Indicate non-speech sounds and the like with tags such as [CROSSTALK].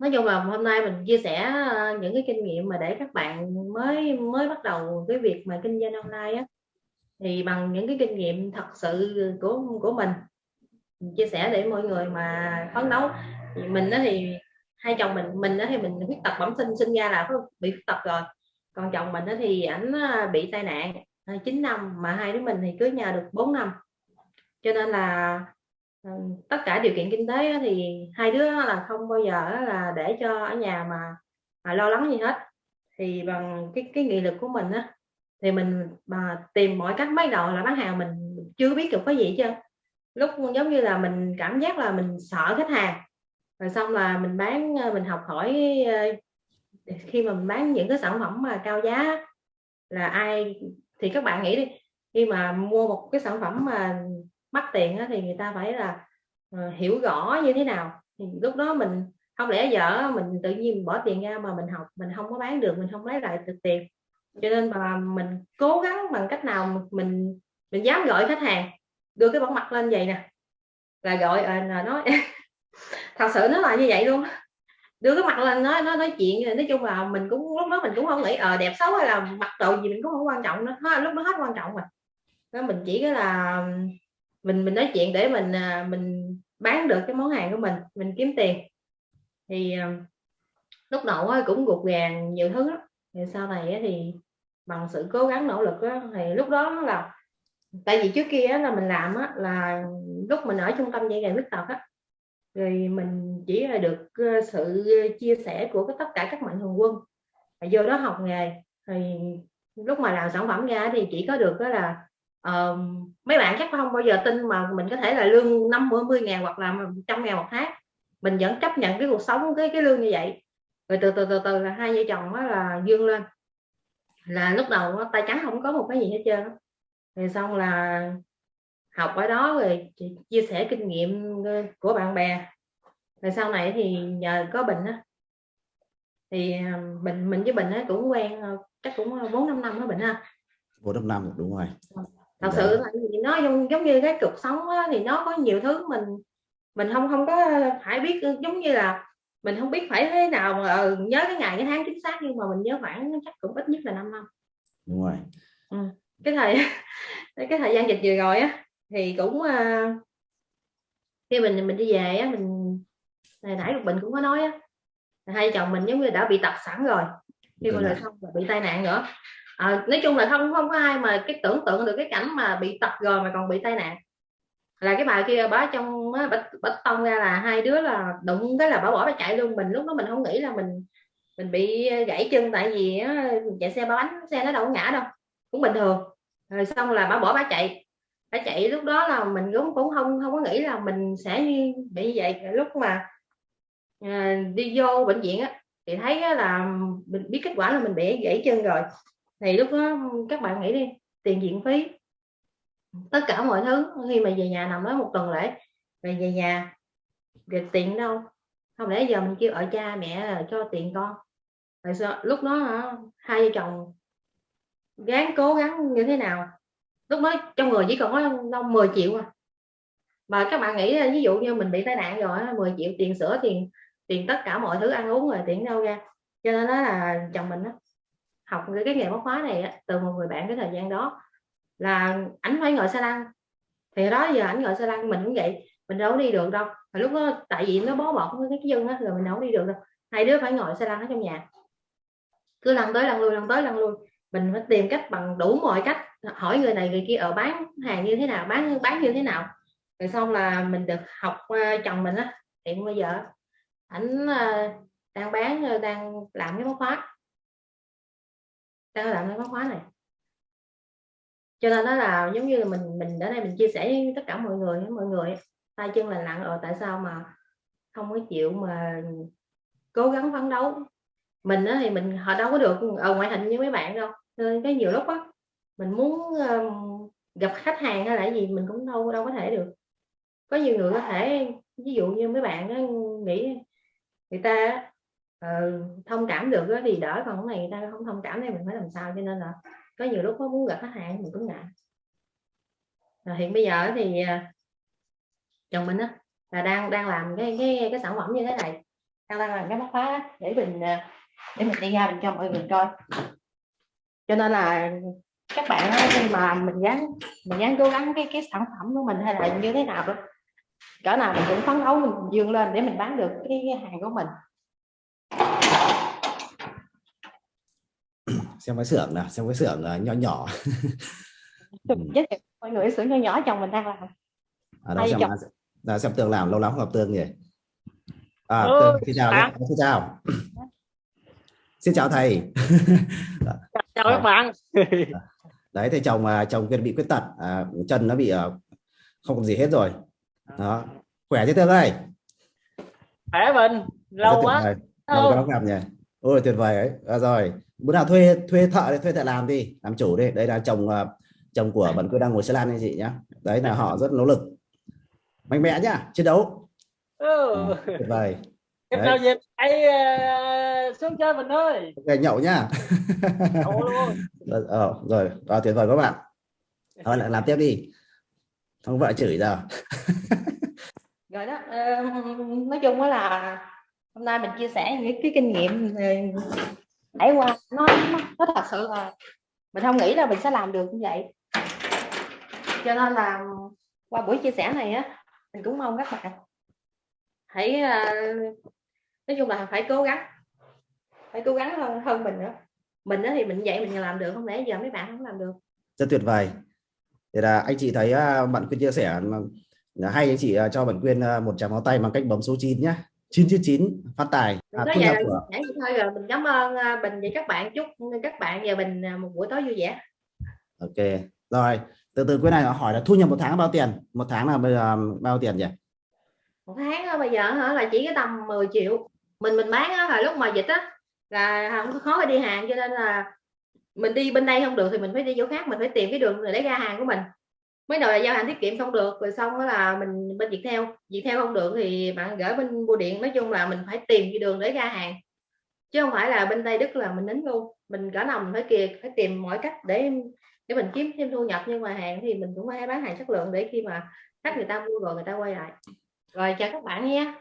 nói chung là hôm nay mình chia sẻ ờ, những cái kinh nghiệm mà để các bạn mới mới bắt đầu cái việc mà kinh doanh online á. Thì bằng những cái kinh nghiệm thật sự của của mình chia sẻ để mọi người mà phấn đấu. Thì mình đó thì, hai chồng mình mình đó thì mình khuyết tật bẩm sinh sinh ra là bị khuyết tật rồi. Còn chồng mình đó thì ảnh ờ, bị tai nạn ờ, 9 năm mà hai đứa mình thì cưới nhau được 4 năm. Cho nên là Ờ, tất cả điều kiện kinh tế thì hai đứa là không bao giờ là để cho ở nhà mà, mà lo lắng gì hết. Thì bằng cái cái nghị lực của mình á thì mình mà tìm mọi cách mới đầu là bán hàng mình chưa biết được cái gì chứ lúc giống như là mình cảm giác là mình sợ khách hàng rồi xong là mình bán ờ, mình học hỏi ờ, khi mà mình bán những cái sản phẩm mà cao giá là ai thì các bạn nghĩ đi khi mà mua một cái sản phẩm mà mắc tiền thì người ta phải là ờ, hiểu rõ như thế nào. Thì lúc đó mình, không lẽ dở mình tự nhiên bỏ tiền ra mà mình học, mình không có bán được, mình không lấy lại được tiền. Cho nên mà mình cố gắng bằng cách nào mình mình dám gọi khách hàng, đưa cái bóng mặt lên vậy nè. Là gọi ờ, là nói [LAUGHS] thật sự nó là như vậy luôn đưa cái mặt lên nói nó nói chuyện, nói chung là mình cũng, lúc đó mình cũng không nghĩ ờ đẹp xấu hay là mặt độ gì mình cũng không quan trọng nữa lúc đó hết quan trọng rồi. Đó, mình chỉ cái là mình mình nói chuyện để mình à, mình bán được cái món hàng của mình mình kiếm tiền thì à, lúc đầu cũng gục gàng nhiều thứ đó. thì sau này thì bằng sự cố gắng nỗ lực đó, thì lúc đó là tại vì trước kia là mình làm á, là lúc mình ở trung tâm dạy nghề khuyết tật á rồi mình chỉ là được ờ, sự chia sẻ của tất cả các mạnh thường quân và vô đó học nghề thì lúc mà làm sản phẩm ra thì chỉ có được đó là uh, mấy bạn chắc không bao giờ tin mà mình có thể là lương năm mươi ngàn hoặc là trăm ngàn một tháng. Mình vẫn chấp nhận cái cuộc sống cái cái lương như vậy. Rồi từ từ từ từ là hai vợ chồng đó là dương lên. Là lúc đầu tay trắng không có một cái gì hết trơn rồi xong là học ở đó rồi chia sẻ kinh nghiệm của bạn bè. Rồi sau này thì nhờ có bình á. Thì bình mình với bình á cũng quen chắc cũng bốn năm năm đó bình ha. Bốn năm năm đúng rồi thật sự là nó giống, giống như cái cuộc sống đó, thì nó có nhiều thứ mình mình không không có phải biết giống như là mình không biết phải thế nào mà ờ, nhớ cái ngày cái tháng chính xác nhưng mà mình nhớ khoảng chắc cũng ít nhất là 5 năm. Đúng rồi. Ừ. cái thời [LAUGHS] cái thời gian dịch vừa rồi á thì cũng uh, khi mình mình đi về á mình này nãy mình cũng có nói á hai chồng mình giống như đã bị tật sẵn rồi khi mà xong là bị tai nạn nữa à, nói chung là không không có ai mà cái tưởng tượng được cái cảnh mà bị tật rồi mà còn bị tai nạn. Là cái bà kia bá trong bả, tông ra là hai đứa là đụng cái là bà bỏ bà chạy luôn. Mình lúc đó mình không nghĩ là mình mình bị gãy chân tại vì á, chạy xe ba bánh xe nó đâu có ngã đâu. Cũng bình thường. Rồi xong là bà bỏ bà chạy. Bà chạy lúc đó là mình cũng cũng không không có nghĩ là mình sẽ bị vậy. Lúc mà à, đi vô bệnh viện á thì thấy là mình biết kết quả là mình bị gãy chân rồi thì lúc đó các bạn nghĩ đi tiền viện phí tất cả mọi thứ. Khi mà về nhà nằm đó một tuần lễ về về nhà việc tiền đâu? Không lẽ giờ mình kêu ở cha mẹ cho tiền con? Tại sao? Lúc đó hả, hai vợ chồng gắng cố gắng như thế nào? Lúc đó trong người chỉ còn có đâu 10 triệu à. Mà các bạn nghĩ ví dụ như mình bị tai nạn rồi 10 triệu tiền sữa tiền tiền tất cả mọi thứ ăn uống rồi tiền đâu ra? Cho nên đó là chồng mình đó, học cái nghề móc khóa này từ một người bạn cái thời gian đó là ảnh phải ngồi xe lăn. Thì đó giờ ảnh ngồi xe lăn mình cũng vậy mình đâu đi được đâu. Mà lúc đó tại vì nó bó bọt với cái chân á rồi mình đâu đi được đâu. Hai đứa phải ngồi xe lăn ở trong nhà. Cứ lăn tới lăn lui lăn tới lăn lui. Mình phải tìm cách bằng đủ mọi cách hỏi người này người kia ở bán hàng như thế nào? Bán bán như thế nào? Rồi xong là mình được học uh, chồng mình á. Hiện bây giờ ảnh uh, đang bán uh, đang làm cái móc khóa đang làm cái khóa này. Cho nên đó là giống như là mình mình ở đây mình chia sẻ với tất cả mọi người mọi người tay chân là nặng ở tại sao mà không có chịu mà cố gắng phấn đấu? Mình đó thì mình họ đâu có được ở ngoại hình như mấy bạn đâu. Nên cái nhiều lúc á mình muốn um, gặp khách hàng hay là gì mình cũng đâu đâu có thể được. Có nhiều người có thể ví dụ như mấy bạn đó, nghĩ người ta uh, thông cảm được đó thì đỡ còn cái này người ta không thông cảm thì mình phải làm sao cho nên là có nhiều lúc có muốn gặp khách hàng mình cũng ngại. Rồi hiện bây giờ thì à, chồng mình á là đang đang làm cái cái cái sản phẩm như thế này. Đang đang làm cái móc khóa để mình à, để mình đi ra mình cho mọi người coi. Cho nên là các bạn á, khi mà mình dám mình dám cố gắng cái cái sản phẩm của mình hay là như thế nào đó cỡ nào mình cũng phấn đấu mình dương lên để mình bán được cái, cái hàng của mình. Xem cái xưởng nào xem cái xưởng uh, nhỏ nhỏ. Ừ. giới thiệu mọi người xưởng nhỏ nhỏ chồng mình đang làm. Ở đó xem chồng. là xem tường làm lâu lắm không gặp tường nhỉ? À, Ừ, tường, xin chào nhé. xin chào. [LAUGHS] Xin chào thầy. Chào các bạn. [LAUGHS] Đấy thầy chồng à, chồng kia bị khuyết tật à, chân nó bị à, không còn gì hết rồi. Đó. Khỏe chứ tường ơi? Khỏe mình lâu quá. lâu quá không gặp nhỉ? Ôi tuyệt vời ấy. À, rồi bữa nào thuê thuê thợ đi thuê thợ làm đi làm chủ đi. Đây là chồng à, chồng của bạn quyên đang ngồi xe lan anh chị nhá. Đấy là họ rất nỗ lực. Mạnh mẽ nhá chiến đấu. Ừ. à, tuyệt vời. Em nào dịp hãy ờ, xuống chơi mình ơi. Ok, nhậu nhá. Ồ, luôn. rồi, ờ, rồi à, tuyệt vời các bạn. [LAUGHS] Thôi lại làm tiếp đi. Không vợ chửi giờ. [LAUGHS] Rồi đó ờ, nói chung là hôm nay mình chia sẻ những cái kinh nghiệm ờ, trải qua. Nó, nó nó thật sự là mình không nghĩ là mình sẽ làm được như vậy. Cho nên là qua buổi chia sẻ này á mình cũng mong các bạn hãy ờ, nói chung là phải cố gắng phải cố gắng hơn hơn mình nữa. Mình thì mình vậy mình làm được không lẽ giờ mấy bạn không làm được? Rất tuyệt vời. Thì là anh chị thấy ờ, bạn quyên chia sẻ mà hay anh chị ờ, cho bạn quyên một tràng pháo tay bằng cách bấm số 9 nhé. 999 phát tài. À, thu vậy nhập của nãy vậy thôi rồi mình cảm ơn à, Bình và các bạn. Chúc các bạn và Bình à, một buổi tối vui vẻ. Ok rồi từ từ quyên này họ hỏi là thu nhập một tháng bao tiền? Một tháng là bây giờ bao tiền nhỉ? Một tháng á, bây giờ hả là chỉ cái tầm 10 triệu. Mình mình bán á, là lúc mà dịch á là không có khó đi hàng cho nên là mình đi bên đây không được thì mình phải đi chỗ khác mình phải tìm cái đường để ra hàng của mình mới đầu là giao hàng tiết kiệm không được, rồi xong đó là mình, bên việt theo việt theo không được thì bạn gửi bên bưu điện, nói chung là mình phải tìm cái đường để ra hàng. Chứ không phải là bên Tây Đức là mình nín luôn. Mình cỡ nằm phải kia phải tìm mọi cách để để mình kiếm thêm thu nhập. Nhưng mà hàng thì mình cũng phải bán hàng chất lượng để khi mà khách người ta mua rồi người ta quay lại. Rồi chào các bạn nhé.